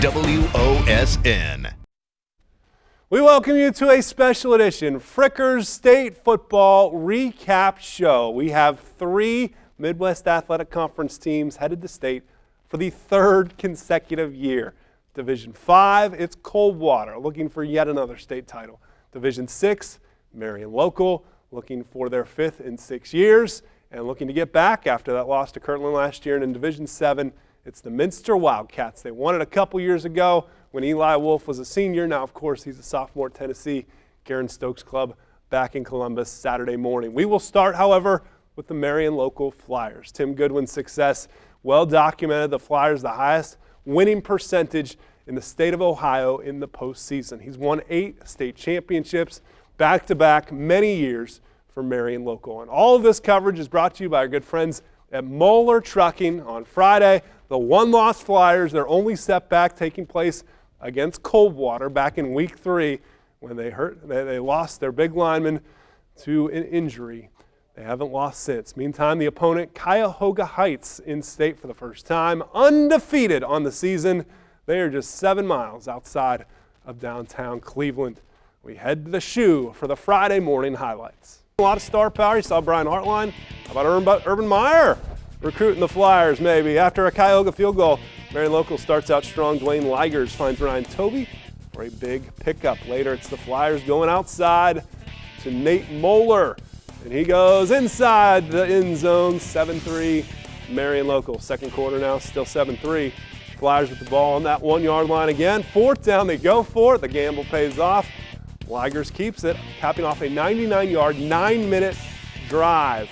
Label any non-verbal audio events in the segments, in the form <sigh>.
WOSN. We welcome you to a special edition Frickers State Football Recap Show. We have three Midwest Athletic Conference teams headed to state for the third consecutive year. Division 5, it's Coldwater looking for yet another state title. Division 6, Marion Local looking for their fifth in six years and looking to get back after that loss to Kirtland last year. And in Division 7, it's the Minster Wildcats. They won it a couple years ago when Eli Wolf was a senior. Now, of course, he's a sophomore at Tennessee. Garen Stokes Club back in Columbus Saturday morning. We will start, however, with the Marion local Flyers. Tim Goodwin's success, well documented. The Flyers, the highest winning percentage in the state of Ohio in the postseason. He's won eight state championships back to back, many years for Marion Local. And all of this coverage is brought to you by our good friends at Moeller Trucking on Friday. The one loss Flyers, their only setback taking place against Coldwater back in week three when they hurt they, they lost their big lineman to an injury. They haven't lost since. Meantime, the opponent, Cuyahoga Heights, in state for the first time, undefeated on the season. They are just seven miles outside of downtown Cleveland. We head to the shoe for the Friday morning highlights. A lot of star power. You saw Brian Hartline. How about Urban Meyer recruiting the Flyers maybe? After a Cuyahoga field goal, Marion Local starts out strong. Dwayne Ligers finds Ryan Toby for a big pickup. Later, it's the Flyers going outside to Nate Moeller. And he goes inside the end zone, 7-3, Marion Local. Second quarter now, still 7-3. Flyers with the ball on that one-yard line again. Fourth down, they go for it. The gamble pays off. Ligers keeps it, capping off a 99-yard, nine-minute drive.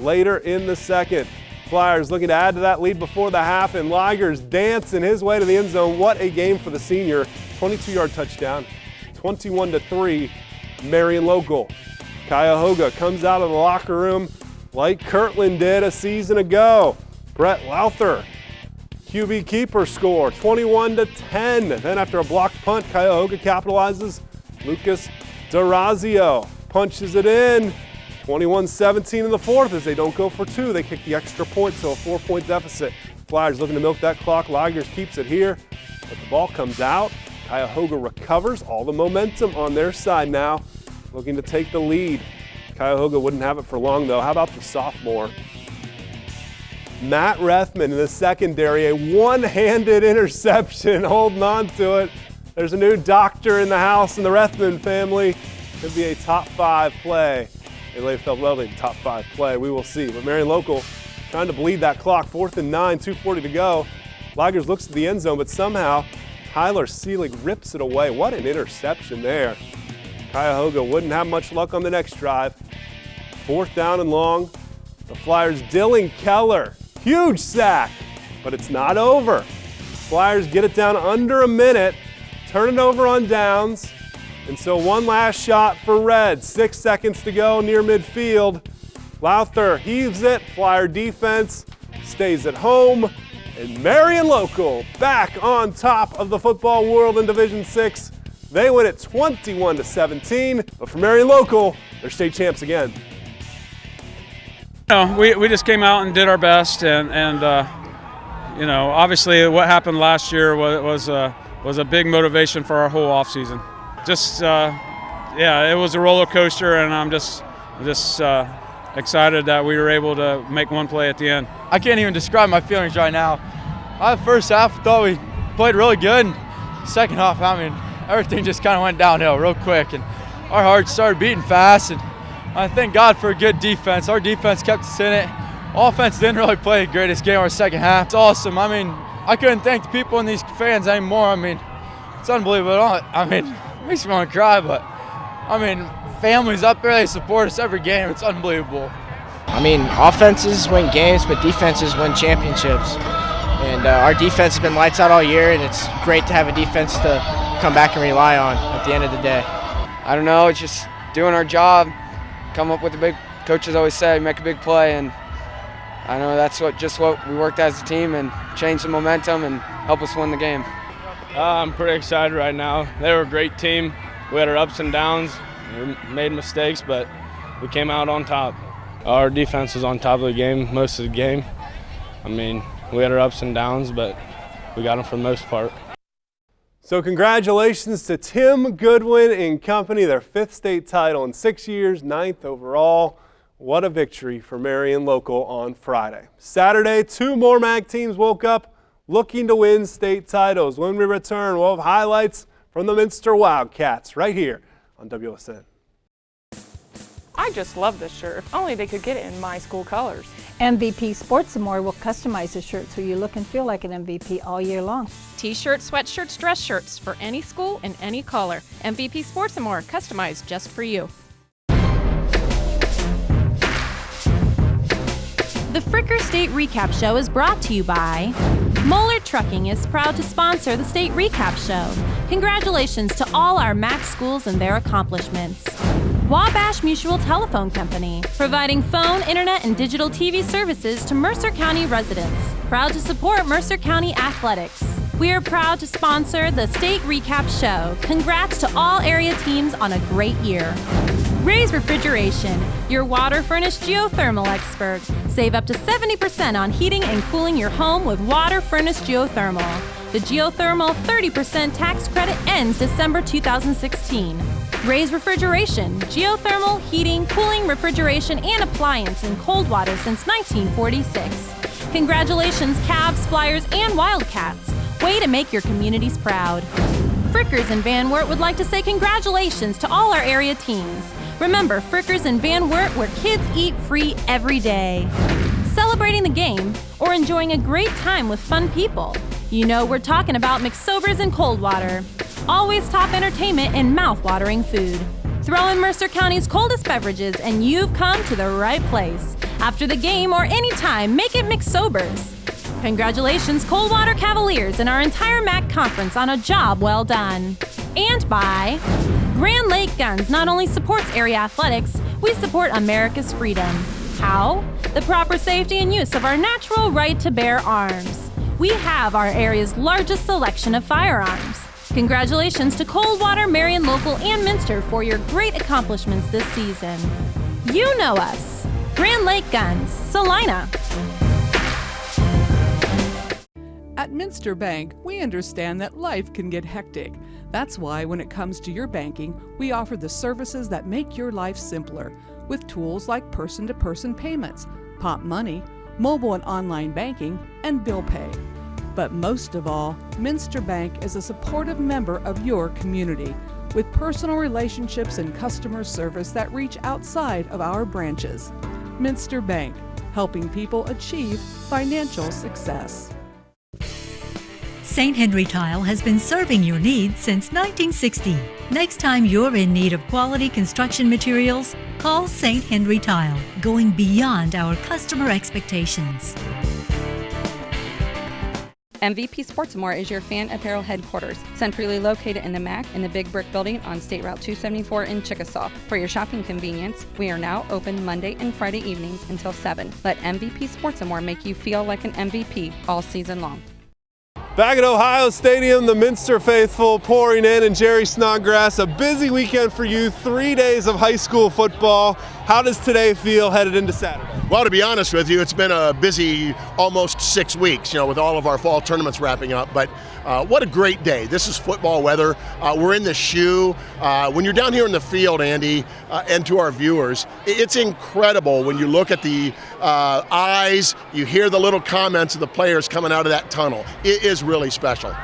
Later in the second, Flyers looking to add to that lead before the half, and Ligers dancing his way to the end zone. What a game for the senior. 22-yard touchdown, 21 to 3, Marion Local. Cuyahoga comes out of the locker room like Kirtland did a season ago. Brett Louther, QB keeper score, 21 to 10. Then after a blocked punt, Cuyahoga capitalizes. Lucas Durazio punches it in. 21-17 in the fourth as they don't go for two. They kick the extra point, so a four-point deficit. Flyers looking to milk that clock. Ligers keeps it here, but the ball comes out. Cuyahoga recovers. All the momentum on their side now, looking to take the lead. Cuyahoga wouldn't have it for long, though. How about the sophomore? Matt Rethman in the secondary, a one-handed interception, <laughs> holding on to it. There's a new doctor in the house in the Rethman family. Could be a top five play in Layfeld Welding, top five play. We will see. But Marion Local trying to bleed that clock. Fourth and nine, 2.40 to go. Ligers looks to the end zone, but somehow Tyler Seelig rips it away. What an interception there. Cuyahoga wouldn't have much luck on the next drive. Fourth down and long. The Flyers, Dylan Keller, huge sack, but it's not over. Flyers get it down under a minute, turn it over on downs, and so one last shot for Red. Six seconds to go near midfield. Louther heaves it. Flyer defense stays at home. And Marion Local back on top of the football world in Division 6. They win it 21 to 17. But for Marion Local, they're state champs again. No, we, we just came out and did our best, and, and uh, you know, obviously what happened last year was, was, uh, was a big motivation for our whole offseason just uh, yeah, it was a roller coaster, and I'm just just uh, excited that we were able to make one play at the end. I can't even describe my feelings right now. I first half thought we played really good. Second half, I mean, everything just kind of went downhill real quick, and our hearts started beating fast. And I thank God for a good defense. Our defense kept us in it. Offense didn't really play the greatest game our second half. It's awesome. I mean, I couldn't thank the people and these fans anymore. I mean, it's unbelievable. I mean, makes me want to cry, but I mean, families up there, they support us every game. It's unbelievable. I mean, offenses win games, but defenses win championships. And uh, our defense has been lights out all year, and it's great to have a defense to come back and rely on at the end of the day. I don't know, it's just doing our job, come up with a big, coaches always say, make a big play, and I know that's what just what we worked as a team and change the momentum and help us win the game. Uh, I'm pretty excited right now. They were a great team. We had our ups and downs. We made mistakes, but we came out on top. Our defense was on top of the game most of the game. I mean, we had our ups and downs, but we got them for the most part. So congratulations to Tim Goodwin and company, their fifth state title in six years, ninth overall. What a victory for Marion Local on Friday. Saturday, two more MAC teams woke up looking to win state titles. When we return, we'll have highlights from the Minster Wildcats right here on WSN. I just love this shirt. If only they could get it in my school colors. MVP Sports and More will customize the shirt so you look and feel like an MVP all year long. T-shirts, sweatshirts, dress shirts for any school and any color. MVP Sports and More, customized just for you. The Fricker State Recap Show is brought to you by Moeller Trucking is proud to sponsor the State Recap Show. Congratulations to all our MAC schools and their accomplishments. Wabash Mutual Telephone Company, providing phone, internet, and digital TV services to Mercer County residents. Proud to support Mercer County athletics. We are proud to sponsor the State Recap Show. Congrats to all area teams on a great year. Raise Refrigeration, your WaterFurnace geothermal expert. Save up to 70% on heating and cooling your home with WaterFurnace geothermal. The geothermal 30% tax credit ends December 2016. Raise Refrigeration, geothermal, heating, cooling, refrigeration, and appliance in Coldwater since 1946. Congratulations, Cavs, Flyers, and Wildcats. Way to make your communities proud. Frickers and Van Wert would like to say congratulations to all our area teams. Remember, Frickers and Van Wert, where kids eat free every day. Celebrating the game or enjoying a great time with fun people. You know we're talking about McSobers and Coldwater. Always top entertainment and mouth-watering food. Throw in Mercer County's coldest beverages and you've come to the right place. After the game or any time, make it McSobers. Congratulations, Coldwater Cavaliers and our entire MAC conference on a job well done. And by Grand Lake Guns not only supports area athletics, we support America's freedom. How? The proper safety and use of our natural right to bear arms. We have our area's largest selection of firearms. Congratulations to Coldwater, Marion Local, and Minster for your great accomplishments this season. You know us. Grand Lake Guns, Celina. At Minster Bank, we understand that life can get hectic. That's why, when it comes to your banking, we offer the services that make your life simpler with tools like person to person payments, Popmoney, mobile and online banking, and bill pay. But most of all, Minster Bank is a supportive member of your community with personal relationships and customer service that reach outside of our branches. Minster Bank, helping people achieve financial success. St. Henry Tile has been serving your needs since 1960. Next time you're in need of quality construction materials, call St. Henry Tile, going beyond our customer expectations. MVP Sports More is your fan apparel headquarters, centrally located in the MAC in the Big Brick Building on State Route 274 in Chickasaw. For your shopping convenience, we are now open Monday and Friday evenings until 7. Let MVP Sports More make you feel like an MVP all season long. Back at Ohio Stadium, the Minster faithful pouring in, and Jerry Snodgrass, a busy weekend for you, three days of high school football. How does today feel headed into Saturday? Well, to be honest with you, it's been a busy almost six weeks, you know, with all of our fall tournaments wrapping up. But uh, what a great day. This is football weather. Uh, we're in the shoe. Uh, when you're down here in the field, Andy, uh, and to our viewers, it's incredible when you look at the uh, eyes, you hear the little comments of the players coming out of that tunnel. It is really special.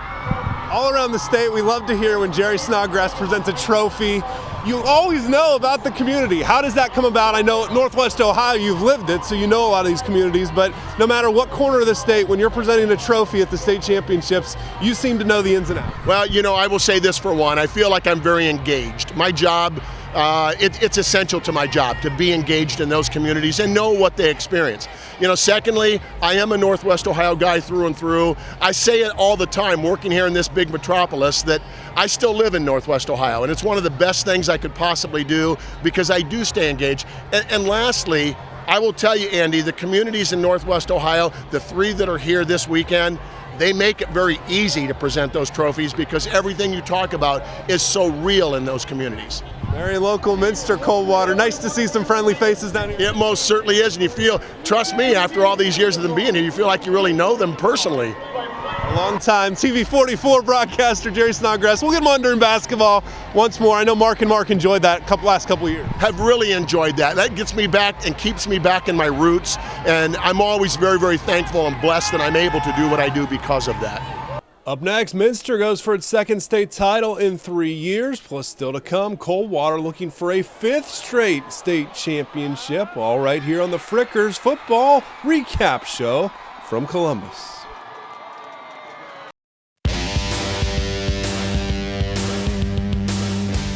All around the state, we love to hear when Jerry Snodgrass presents a trophy you always know about the community. How does that come about? I know Northwest Ohio, you've lived it, so you know a lot of these communities, but no matter what corner of the state, when you're presenting a trophy at the state championships, you seem to know the ins and outs. Well, you know, I will say this for one, I feel like I'm very engaged. My job uh, it, it's essential to my job to be engaged in those communities and know what they experience. You know, secondly, I am a Northwest Ohio guy through and through. I say it all the time working here in this big metropolis that I still live in Northwest Ohio, and it's one of the best things I could possibly do because I do stay engaged. and, and lastly, I will tell you, Andy, the communities in Northwest Ohio, the three that are here this weekend, they make it very easy to present those trophies because everything you talk about is so real in those communities. Marion Local Minster Coldwater. Nice to see some friendly faces down here. It most certainly is, and you feel, trust me, after all these years of them being here, you feel like you really know them personally. A long time TV 44 broadcaster Jerry Snodgrass. We'll get him on during basketball once more. I know Mark and Mark enjoyed that couple last couple years. Have really enjoyed that. That gets me back and keeps me back in my roots. And I'm always very, very thankful and blessed that I'm able to do what I do because of that. Up next, Minster goes for its second state title in three years, plus still to come. Coldwater looking for a fifth straight state championship. All right here on the Frickers Football Recap Show from Columbus.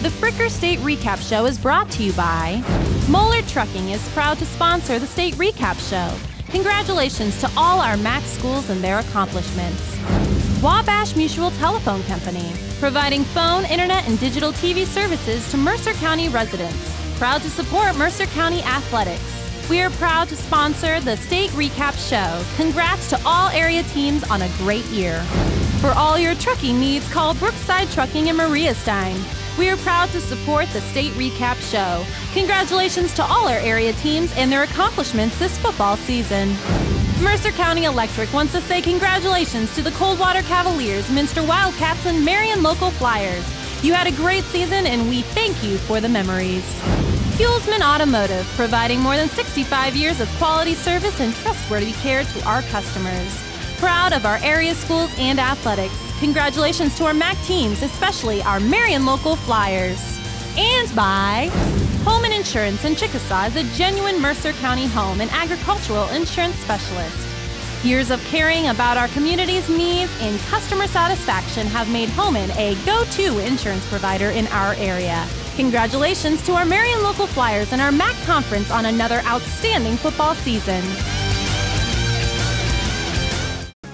The Fricker State Recap Show is brought to you by Moeller Trucking is proud to sponsor the State Recap Show. Congratulations to all our MAC schools and their accomplishments. Wabash Mutual Telephone Company, providing phone, internet, and digital TV services to Mercer County residents. Proud to support Mercer County athletics. We are proud to sponsor the State Recap Show. Congrats to all area teams on a great year. For all your trucking needs, call Brookside Trucking in Maria Stein. We are proud to support the State Recap Show. Congratulations to all our area teams and their accomplishments this football season. Mercer County Electric wants to say congratulations to the Coldwater Cavaliers, Minster Wildcats, and Marion Local Flyers. You had a great season and we thank you for the memories. Fuelsman Automotive, providing more than 65 years of quality service and trustworthy care to our customers. Proud of our area schools and athletics. Congratulations to our MAC teams, especially our Marion Local Flyers. And by Holman Insurance in Chickasaw is a genuine Mercer County home and agricultural insurance specialist. Years of caring about our community's needs and customer satisfaction have made Holman a go to insurance provider in our area. Congratulations to our Marion Local Flyers and our MAC Conference on another outstanding football season.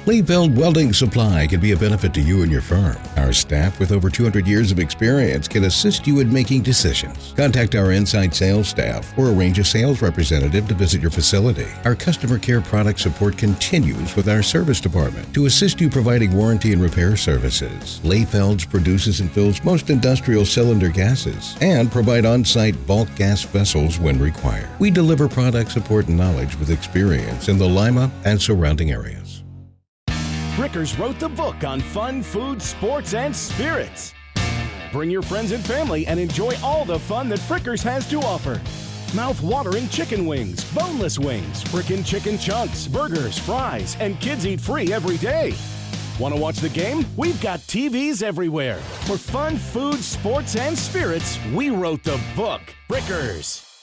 Leefeld Welding Supply can be a benefit to you and your firm. Our staff with over 200 years of experience can assist you in making decisions. Contact our inside sales staff or arrange a sales representative to visit your facility. Our customer care product support continues with our service department to assist you providing warranty and repair services. Leefelds produces and fills most industrial cylinder gases and provide on-site bulk gas vessels when required. We deliver product support and knowledge with experience in the Lima and surrounding areas. Frickers wrote the book on fun, food, sports, and spirits. Bring your friends and family and enjoy all the fun that Frickers has to offer. Mouth-watering chicken wings, boneless wings, frickin' chicken chunks, burgers, fries, and kids eat free every day. Want to watch the game? We've got TVs everywhere. For fun, food, sports, and spirits, we wrote the book. Frickers.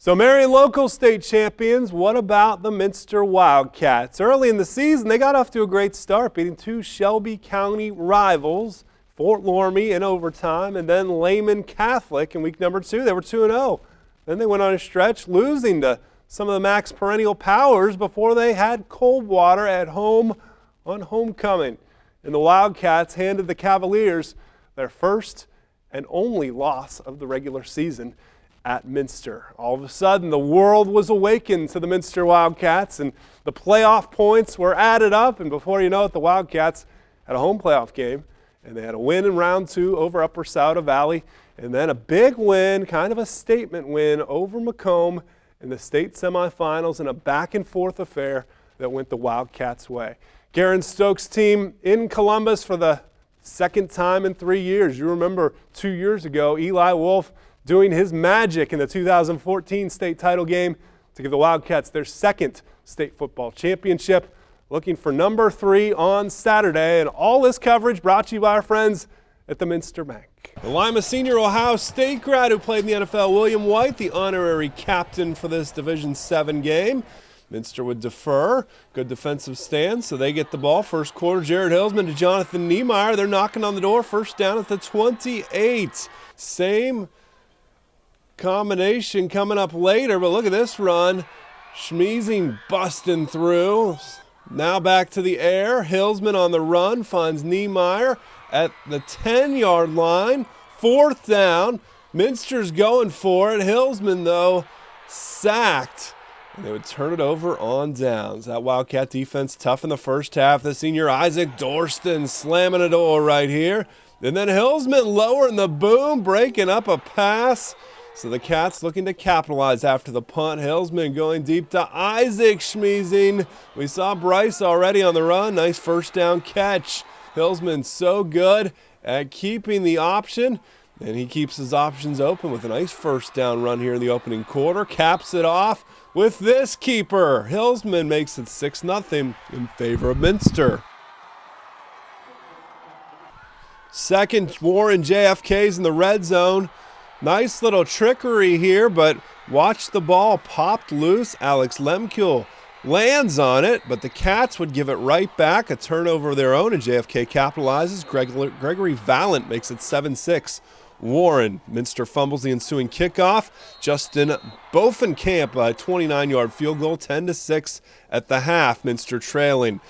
So Marion local state champions, what about the Minster Wildcats? Early in the season, they got off to a great start, beating two Shelby County rivals, Fort Loramie in overtime, and then Lehman Catholic in week number two. They were 2-0. Then they went on a stretch, losing to some of the MAC's perennial powers before they had Coldwater at home on homecoming. And the Wildcats handed the Cavaliers their first and only loss of the regular season at Minster. All of a sudden, the world was awakened to the Minster Wildcats, and the playoff points were added up. And before you know it, the Wildcats had a home playoff game, and they had a win in round two over Upper Scioto Valley, and then a big win, kind of a statement win over McComb in the state semifinals in a back and forth affair that went the Wildcats' way. Garen Stokes' team in Columbus for the second time in three years. You remember two years ago, Eli Wolf doing his magic in the 2014 state title game to give the Wildcats their second state football championship. Looking for number three on Saturday, and all this coverage brought to you by our friends at the Minster Bank. The Lima senior Ohio State grad who played in the NFL, William White, the honorary captain for this Division 7 game. Minster would defer. Good defensive stand, so they get the ball. First quarter, Jared Hillsman to Jonathan Niemeyer. They're knocking on the door. First down at the 28. Same combination coming up later, but look at this run. Schmeezing busting through. Now back to the air. Hillsman on the run finds Niemeyer at the 10 yard line. Fourth down. Minster's going for it. Hillsman, though, sacked. And they would turn it over on downs. That Wildcat defense tough in the first half. The senior Isaac Dorston slamming a door right here. And then Hillsman lowering the boom, breaking up a pass So the Cats looking to capitalize after the punt. Hillsman going deep to Isaac Schmeezing. We saw Bryce already on the run. Nice first down catch. Hillsman so good at keeping the option. And he keeps his options open with a nice first down run here in the opening quarter. Caps it off with this keeper. Hillsman makes it 6 0 in favor of Minster. Second, Warren JFK's in the red zone. Nice little trickery here, but watch the ball popped loose. Alex Lemkul lands on it, but the Cats would give it right back. A turnover of their own, and JFK capitalizes. Gregory Valent makes it 7 6. Warren. Minster fumbles the ensuing kickoff. Justin Bovenkamp, a 29 yard field goal, 10 6 at the half. Minster trailing.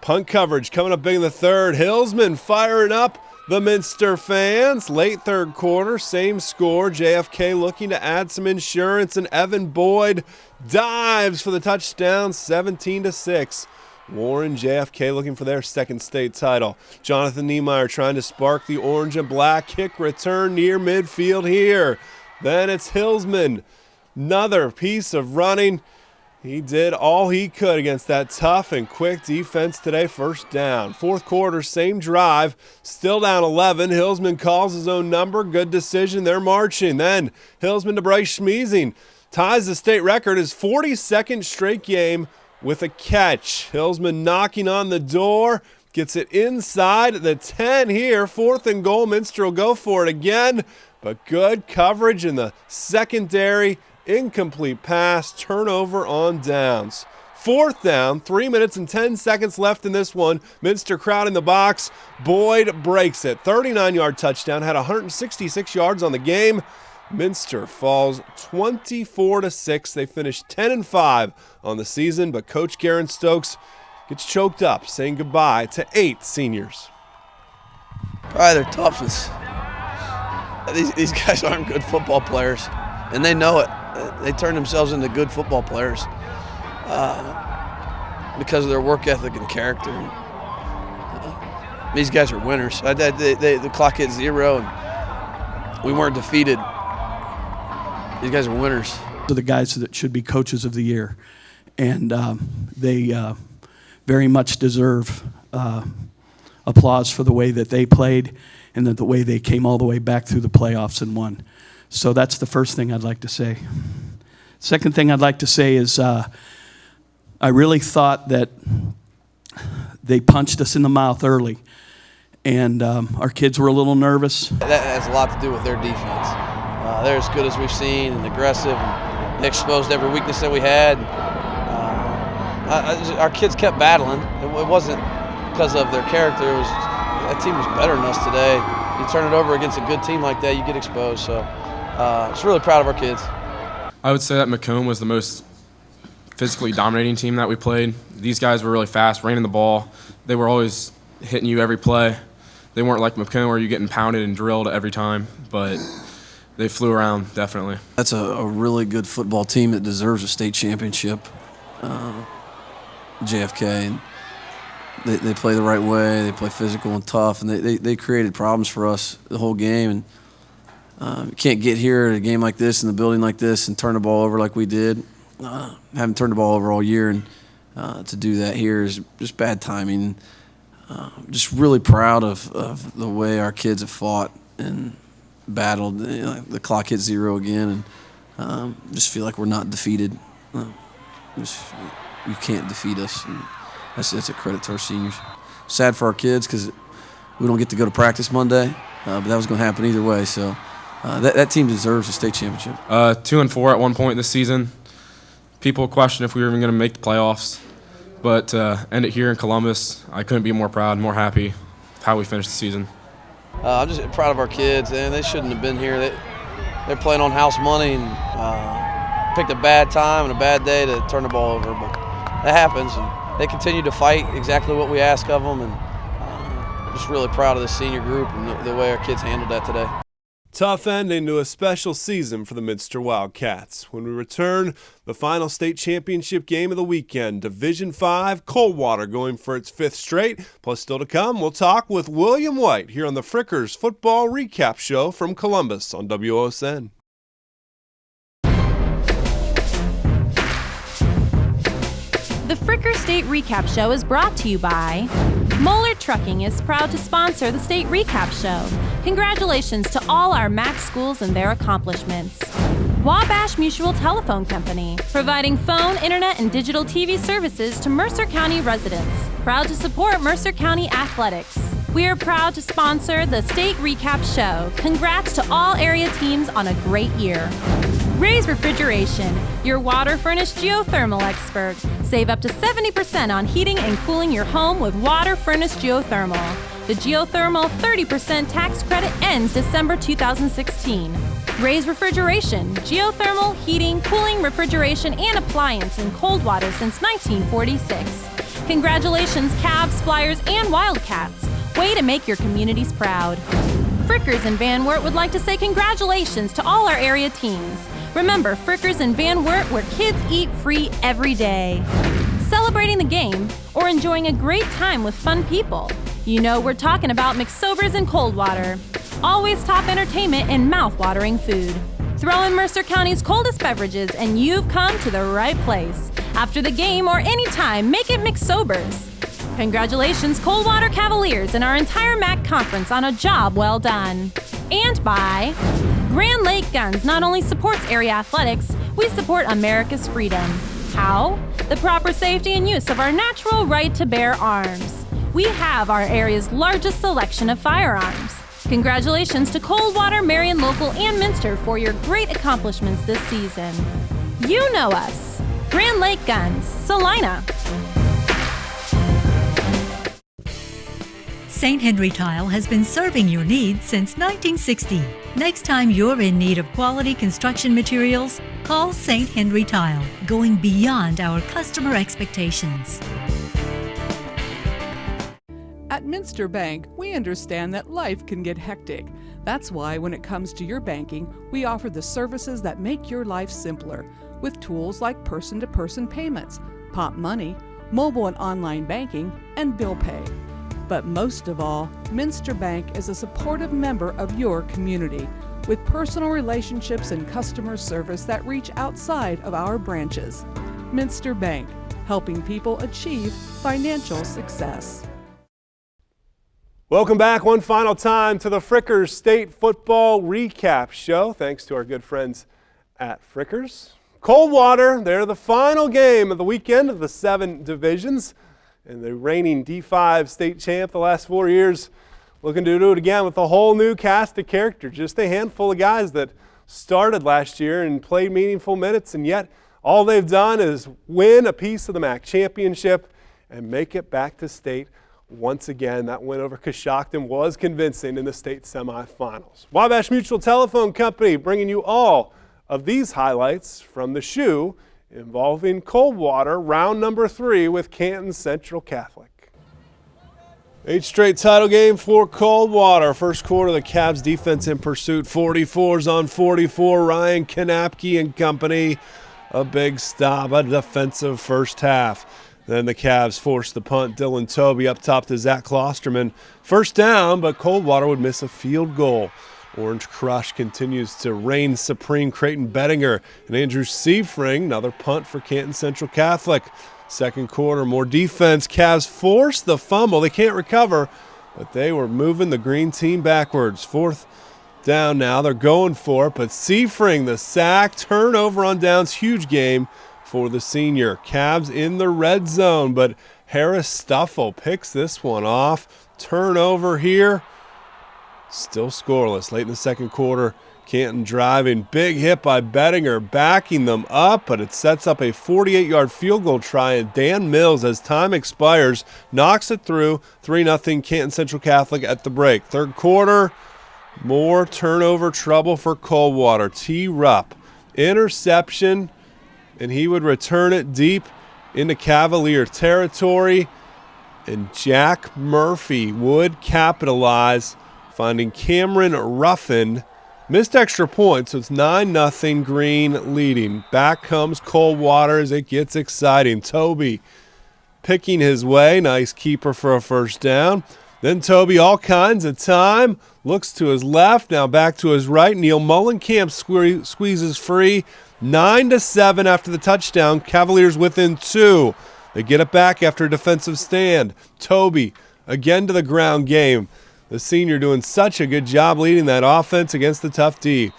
Punt coverage coming up big in the third. Hillsman firing up the Minster fans. Late third quarter, same score. JFK looking to add some insurance, and Evan Boyd dives for the touchdown, 17 to 6. Warren JFK looking for their second state title. Jonathan Niemeyer trying to spark the orange and black kick return near midfield here. Then it's Hillsman. Another piece of running. He did all he could against that tough and quick defense today. First down. Fourth quarter, same drive. Still down 11. Hillsman calls his own number. Good decision. They're marching. Then Hillsman to Bryce Schmeezing ties the state record, his 42nd straight game with a catch. Hillsman knocking on the door. Gets it inside the 10 here. Fourth and goal. Minster will go for it again. But good coverage in the secondary incomplete pass, turnover on downs. Fourth down, three minutes and 10 seconds left in this one. Minster crowd in the box. Boyd breaks it. 39 yard touchdown, had 166 yards on the game. Minster falls 24 to 6. They finished 10 and 5 on the season, but coach Garen Stokes gets choked up saying goodbye to eight seniors. Probably their toughest. These, these guys aren't good football players, and they know it they turn themselves into good football players uh, because of their work ethic and character. Uh, these guys are winners. I, they, they, the clock hit zero, and we weren't defeated. These guys are winners. To the guys that should be coaches of the year, and um, they uh, very much deserve uh, applause for the way that they played and the way they came all the way back through the playoffs and won. So that's the first thing I'd like to say. Second thing I'd like to say is uh, I really thought that they punched us in the mouth early, and um, our kids were a little nervous. That has a lot to do with their defense. Uh, they're as good as we've seen and aggressive, and exposed every weakness that we had. Uh, our kids kept battling. It wasn't because of their character. It was that team was better than us today. You turn it over against a good team like that, you get exposed. So uh, just really proud of our kids. I would say that McComb was the most physically dominating team that we played. These guys were really fast, ran in the ball. They were always hitting you every play. They weren't like McComb where you're getting pounded and drilled every time, but they flew around definitely. That's a, a really good football team that deserves a state championship. Uh, JFK. And they, they play the right way. They play physical and tough, and they, they, they created problems for us the whole game. And uh, you can't get here at a game like this in the building like this and turn the ball over like we did. Uh, haven't turned the ball over all year, and uh, to do that here is just bad timing. Uh, just really proud of, of the way our kids have fought and battled. You know, the clock hit zero again, and um, just feel like we're not defeated. Uh, just, you can't defeat us, and that's, that's a credit to our seniors. Sad for our kids because we don't get to go to practice Monday, uh, but that was going to happen either way. So uh, that, that team deserves a state championship. Uh, two and four at one point this season. People question if we were even going to make the playoffs, but uh, end it here in Columbus. I couldn't be more proud, more happy how we finished the season. Uh, I'm just proud of our kids, and they shouldn't have been here. They, they're playing on house money and uh, picked a bad time and a bad day to turn the ball over, but that happens. And they continue to fight exactly what we ask of them, and uh, just really proud of the senior group and the, the way our kids handled that today. Tough ending to a special season for the Minster Wildcats. When we return, the final state championship game of the weekend, Division 5, Coldwater going for its fifth straight. Plus, still to come, we'll talk with William White here on the Frickers Football Recap Show from Columbus on WOSN. The Fricker State Recap Show is brought to you by Moeller Trucking is proud to sponsor the State Recap Show. Congratulations to all our MAC schools and their accomplishments. Wabash Mutual Telephone Company, providing phone, internet, and digital TV services to Mercer County residents. Proud to support Mercer County athletics. We are proud to sponsor the State Recap Show. Congrats to all area teams on a great year. Raise Refrigeration, your WaterFurnace geothermal expert. Save up to 70% on heating and cooling your home with water furnace geothermal. The geothermal 30% tax credit ends December 2016. Raise Refrigeration, geothermal, heating, cooling, refrigeration, and appliance in Coldwater since 1946. Congratulations, Cavs, Flyers, and Wildcats. Way to make your communities proud. Frickers and Van Wert would like to say congratulations to all our area teams. Remember, Frickers and Van Wert, where kids eat free every day. Celebrating the game or enjoying a great time with fun people. You know we're talking about McSobers and Coldwater. Always top entertainment and mouth-watering food. Throw in Mercer County's coldest beverages and you've come to the right place. After the game or any time, make it McSobers. Congratulations, Coldwater Cavaliers and our entire MAC conference on a job well done. And by Grand Lake Guns not only supports area athletics, we support America's freedom. How? The proper safety and use of our natural right to bear arms. We have our area's largest selection of firearms. Congratulations to Coldwater, Marion Local, and Minster for your great accomplishments this season. You know us. Grand Lake Guns, Celina. St. Henry Tile has been serving your needs since 1960. Next time you're in need of quality construction materials, call St. Henry Tile, going beyond our customer expectations. At Minster Bank, we understand that life can get hectic. That's why, when it comes to your banking, we offer the services that make your life simpler with tools like person to person payments, Popmoney, mobile and online banking, and bill pay. But most of all, Minster Bank is a supportive member of your community with personal relationships and customer service that reach outside of our branches. Minster Bank, helping people achieve financial success. Welcome back one final time to the Frickers State Football Recap Show. Thanks to our good friends at Frickers. Coldwater, they're the final game of the weekend of the seven divisions and the reigning D5 state champ the last four years, looking to do it again with a whole new cast of characters. Just a handful of guys that started last year and played meaningful minutes, and yet all they've done is win a piece of the MAC championship and make it back to state once again. That win over Coshocton was convincing in the state semifinals. Wabash Mutual Telephone Company bringing you all of these highlights from the shoe involving Coldwater, round number three with Canton Central Catholic. Eight straight title game for Coldwater. First quarter, the Cavs defense in pursuit. 44s on 44. Ryan Kanapke and company. A big stop, a defensive first half. Then the Cavs forced the punt. Dylan Toby up top to Zach Klosterman. First down, but Coldwater would miss a field goal. Orange Crush continues to reign supreme. Creighton Bettinger and Andrew Seifring, another punt for Canton Central Catholic. Second quarter, more defense. Cavs force the fumble. They can't recover, but they were moving the green team backwards. Fourth down now. They're going for it, but Seifring, the sack, turnover on downs, huge game for the senior. Cavs in the red zone, but Harris Stuffle picks this one off. Turnover here. Still scoreless late in the second quarter. Canton driving. Big hit by Bettinger, backing them up, but it sets up a 48 yard field goal try. And Dan Mills, as time expires, knocks it through 3 0 Canton Central Catholic at the break. Third quarter, more turnover trouble for Coldwater. T. Rupp, interception, and he would return it deep into Cavalier territory. And Jack Murphy would capitalize finding Cameron Ruffin. Missed extra points, so it's 9 0 Green leading. Back comes Coldwater as it gets exciting. Toby picking his way. Nice keeper for a first down. Then Toby, all kinds of time, looks to his left, now back to his right. Neil Mullenkamp sque- squeezes free. 9 to 7 after the touchdown. Cavaliers within two. They get it back after a defensive stand. Toby again to the ground game. The senior doing such a good job leading that offense against the tough D.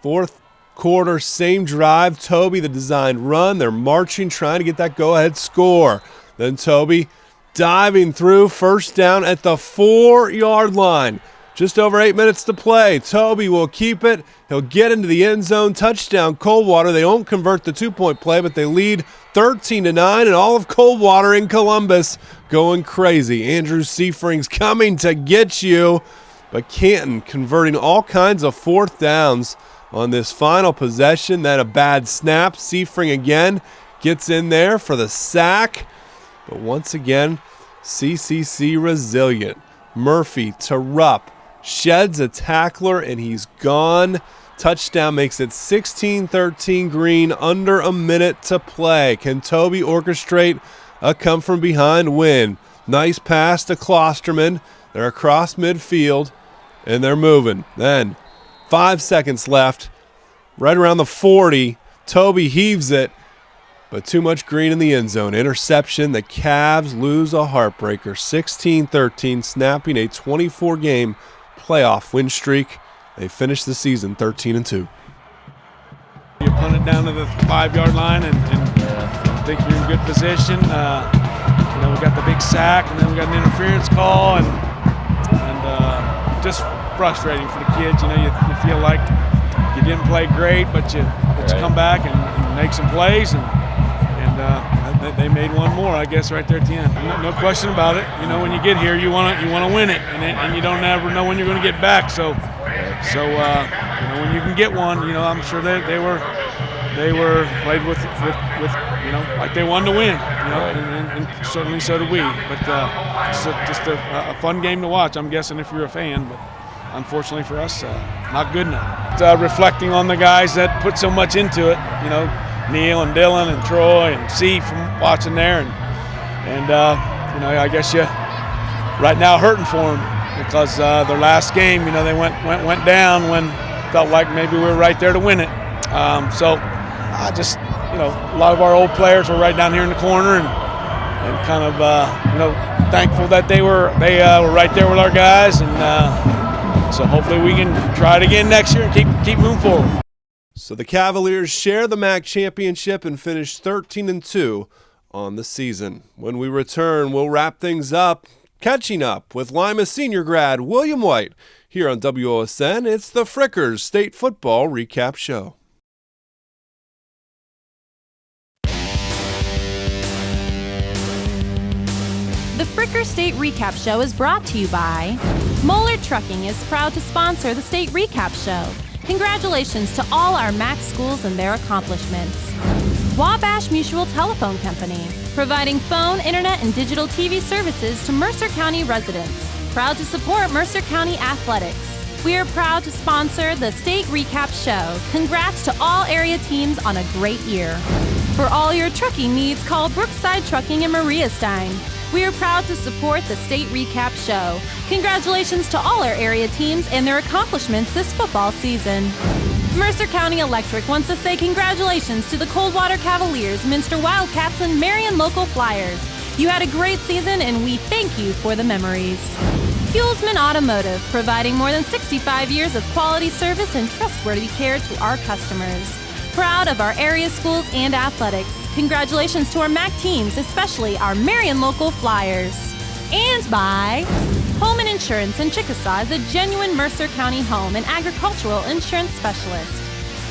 Fourth quarter, same drive. Toby, the designed run. They're marching, trying to get that go ahead score. Then Toby diving through, first down at the four yard line. Just over eight minutes to play. Toby will keep it. He'll get into the end zone. Touchdown, Coldwater. They don't convert the two point play, but they lead 13 to 9, and all of Coldwater in Columbus going crazy. Andrew Seifring's coming to get you, but Canton converting all kinds of fourth downs on this final possession. Then a bad snap. Seifring again gets in there for the sack, but once again, CCC resilient. Murphy to Rupp sheds a tackler and he's gone. Touchdown makes it 16 13 green, under a minute to play. Can Toby orchestrate a come from behind win? Nice pass to Klosterman. They're across midfield and they're moving. Then, five seconds left, right around the 40. Toby heaves it, but too much green in the end zone. Interception. The Cavs lose a heartbreaker 16 13, snapping a 24 game playoff win streak. They finished the season 13 and 2. You punt it down to the five yard line and, and I think you're in good position. Uh, you know, we got the big sack and then we got an interference call and and uh, just frustrating for the kids. You know, you, you, feel like you didn't play great, but you but you come back and, and make some plays and and they made one more, I guess, right there at the end. No, no question about it. You know, when you get here, you want to you want to win it, and, and you don't ever know when you're going to get back. So, so uh, you know, when you can get one, you know, I'm sure they, they were they were played with, with, with you know like they wanted to win, you know, and, and, and certainly so did we. But uh, just, a, just a, a, fun game to watch. I'm guessing if you're a fan, but unfortunately for us, uh, not good enough. Uh, reflecting on the guys that put so much into it, you know. Neil and Dylan and Troy and C from watching there, and and uh, you know I guess you right now hurting for them because uh, their last game, you know, they went went went down when felt like maybe we were right there to win it. Um, so I just you know a lot of our old players were right down here in the corner and and kind of uh, you know thankful that they were they uh, were right there with our guys and uh, so hopefully we can try it again next year and keep keep moving forward. So the Cavaliers share the MAC championship and finish 13 and 2 on the season. When we return, we'll wrap things up, catching up with Lima senior grad William White here on WOSN. It's the Frickers State Football Recap Show. The Fricker State Recap Show is brought to you by Moeller Trucking is proud to sponsor the State Recap Show. Congratulations to all our MAC schools and their accomplishments. Wabash Mutual Telephone Company, providing phone, internet, and digital TV services to Mercer County residents. Proud to support Mercer County athletics. We are proud to sponsor the State Recap Show. Congrats to all area teams on a great year. For all your trucking needs, call Brookside Trucking in Maria Stein. We are proud to support the State Recap Show. Congratulations to all our area teams and their accomplishments this football season. Mercer County Electric wants to say congratulations to the Coldwater Cavaliers, Minster Wildcats, and Marion Local Flyers. You had a great season and we thank you for the memories. Fuelsman Automotive, providing more than 65 years of quality service and trustworthy care to our customers. Proud of our area schools and athletics. Congratulations to our MAC teams, especially our Marion local Flyers. And by Holman Insurance in Chickasaw is a genuine Mercer County home and agricultural insurance specialist.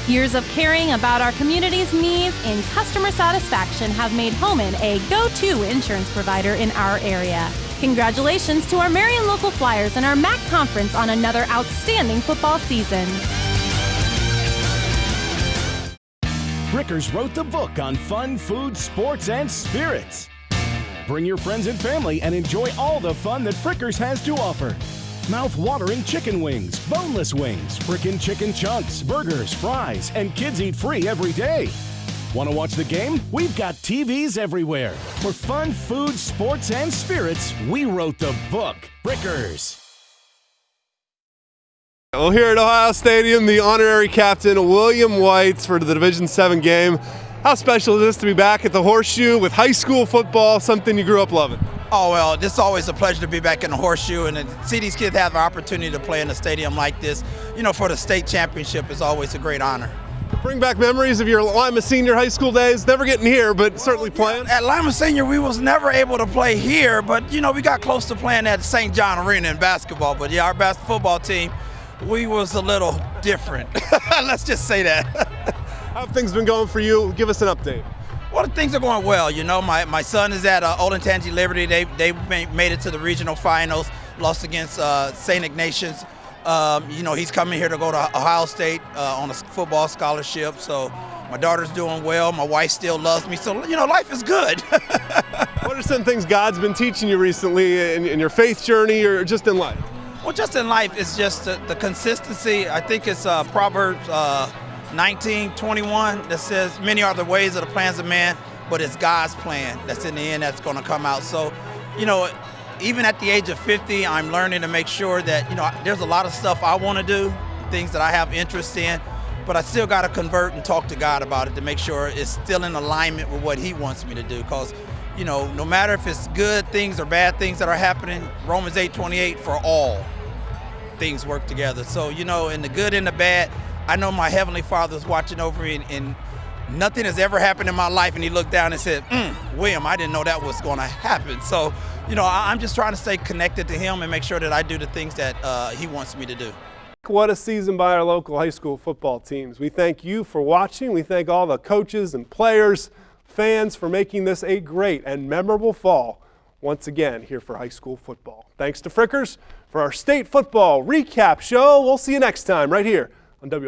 Years of caring about our community's needs and customer satisfaction have made Holman a go to insurance provider in our area. Congratulations to our Marion local Flyers and our MAC conference on another outstanding football season. Frickers wrote the book on fun, food, sports, and spirits. Bring your friends and family and enjoy all the fun that Frickers has to offer. Mouth-watering chicken wings, boneless wings, frickin' chicken chunks, burgers, fries, and kids eat free every day. Want to watch the game? We've got TVs everywhere. For fun, food, sports, and spirits, we wrote the book. Frickers. Well, here at Ohio Stadium, the honorary captain William Whites for the Division Seven game How special is this to be back at the Horseshoe with high school football, something you grew up loving? Oh, well, it's always a pleasure to be back in the Horseshoe and to see these kids have an opportunity to play in a stadium like this. You know, for the state championship is always a great honor. Bring back memories of your Lima Senior high school days. Never getting here, but certainly playing. At Lima Senior, we was never able to play here, but you know we got close to playing at St. John Arena in basketball. But yeah, our basketball football team, we was a little different. <laughs> Let's just say that. <laughs> How have things been going for you? Give us an update. Well, things are going well. You know, my, my son is at uh, Olentangy Liberty. They they made it to the regional finals, lost against uh, St. Ignatius. Um, you know, he's coming here to go to Ohio State uh, on a football scholarship. So my daughter's doing well. My wife still loves me. So, you know, life is good. <laughs> what are some things God's been teaching you recently in, in, your faith journey or just in life? Well, just in life, it's just the, the consistency. I think it's uh, Proverbs uh, 19, 21 that says, Many are the ways of the plans of man, but it's God's plan that's in the end that's going to come out. So, you know, even at the age of 50, I'm learning to make sure that, you know, there's a lot of stuff I want to do, things that I have interest in, but I still got to convert and talk to God about it to make sure it's still in alignment with what He wants me to do. Because, you know, no matter if it's good things or bad things that are happening, Romans 8 28, for all things work together. So, you know, in the good and the bad, I know my Heavenly Father is watching over me and, and nothing has ever happened in my life. And He looked down and said, mm, William, I didn't know that was going to happen. So, you know, I'm just trying to stay connected to him and make sure that I do the things that uh, he wants me to do. What a season by our local high school football teams. We thank you for watching. We thank all the coaches and players, fans for making this a great and memorable fall once again here for high school football. Thanks to Fricker's for our state football recap show. We'll see you next time right here on W.